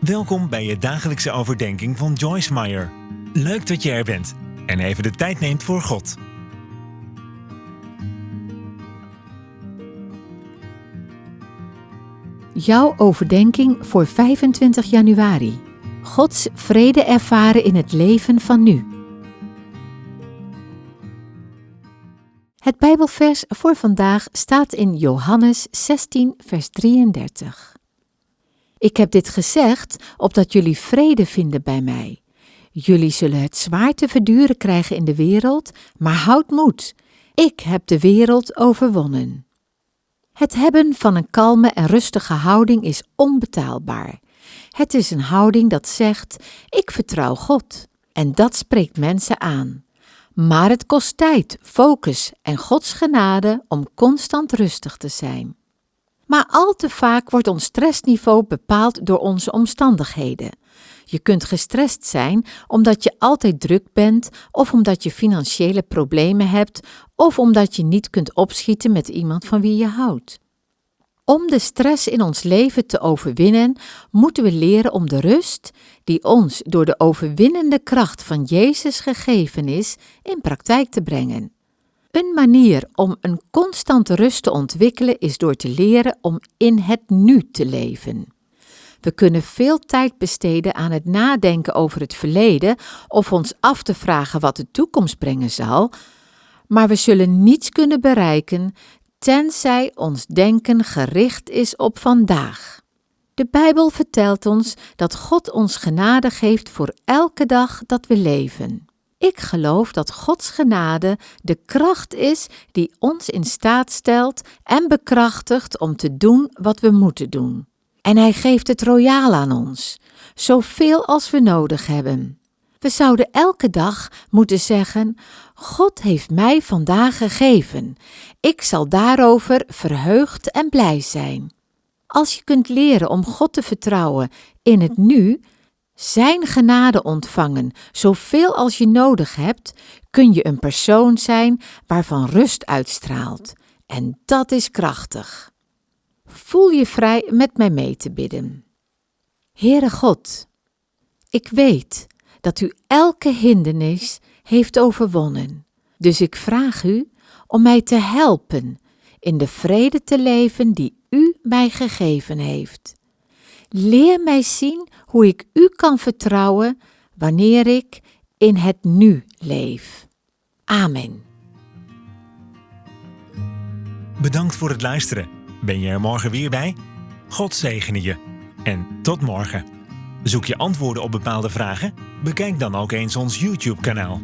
Welkom bij je dagelijkse overdenking van Joyce Meyer. Leuk dat je er bent en even de tijd neemt voor God. Jouw overdenking voor 25 januari. Gods vrede ervaren in het leven van nu. Het Bijbelvers voor vandaag staat in Johannes 16, vers 33. Ik heb dit gezegd opdat jullie vrede vinden bij mij. Jullie zullen het zwaar te verduren krijgen in de wereld, maar houd moed. Ik heb de wereld overwonnen. Het hebben van een kalme en rustige houding is onbetaalbaar. Het is een houding dat zegt: Ik vertrouw God. En dat spreekt mensen aan. Maar het kost tijd, focus en Gods genade om constant rustig te zijn. Maar al te vaak wordt ons stressniveau bepaald door onze omstandigheden. Je kunt gestrest zijn omdat je altijd druk bent, of omdat je financiële problemen hebt, of omdat je niet kunt opschieten met iemand van wie je houdt. Om de stress in ons leven te overwinnen, moeten we leren om de rust, die ons door de overwinnende kracht van Jezus gegeven is, in praktijk te brengen. Een manier om een constante rust te ontwikkelen is door te leren om in het nu te leven. We kunnen veel tijd besteden aan het nadenken over het verleden of ons af te vragen wat de toekomst brengen zal, maar we zullen niets kunnen bereiken tenzij ons denken gericht is op vandaag. De Bijbel vertelt ons dat God ons genade geeft voor elke dag dat we leven. Ik geloof dat Gods genade de kracht is die ons in staat stelt en bekrachtigt om te doen wat we moeten doen. En Hij geeft het royaal aan ons, zoveel als we nodig hebben. We zouden elke dag moeten zeggen: God heeft mij vandaag gegeven. Ik zal daarover verheugd en blij zijn. Als je kunt leren om God te vertrouwen in het nu, zijn genade ontvangen, zoveel als je nodig hebt, kun je een persoon zijn waarvan rust uitstraalt. En dat is krachtig. Voel je vrij met mij mee te bidden. Heere God, ik weet dat u elke hindernis heeft overwonnen. Dus ik vraag u om mij te helpen in de vrede te leven die u mij gegeven heeft. Leer mij zien hoe ik u kan vertrouwen wanneer ik in het nu leef. Amen. Bedankt voor het luisteren. Ben je er morgen weer bij? God zegene je. En tot morgen. Zoek je antwoorden op bepaalde vragen? Bekijk dan ook eens ons YouTube-kanaal.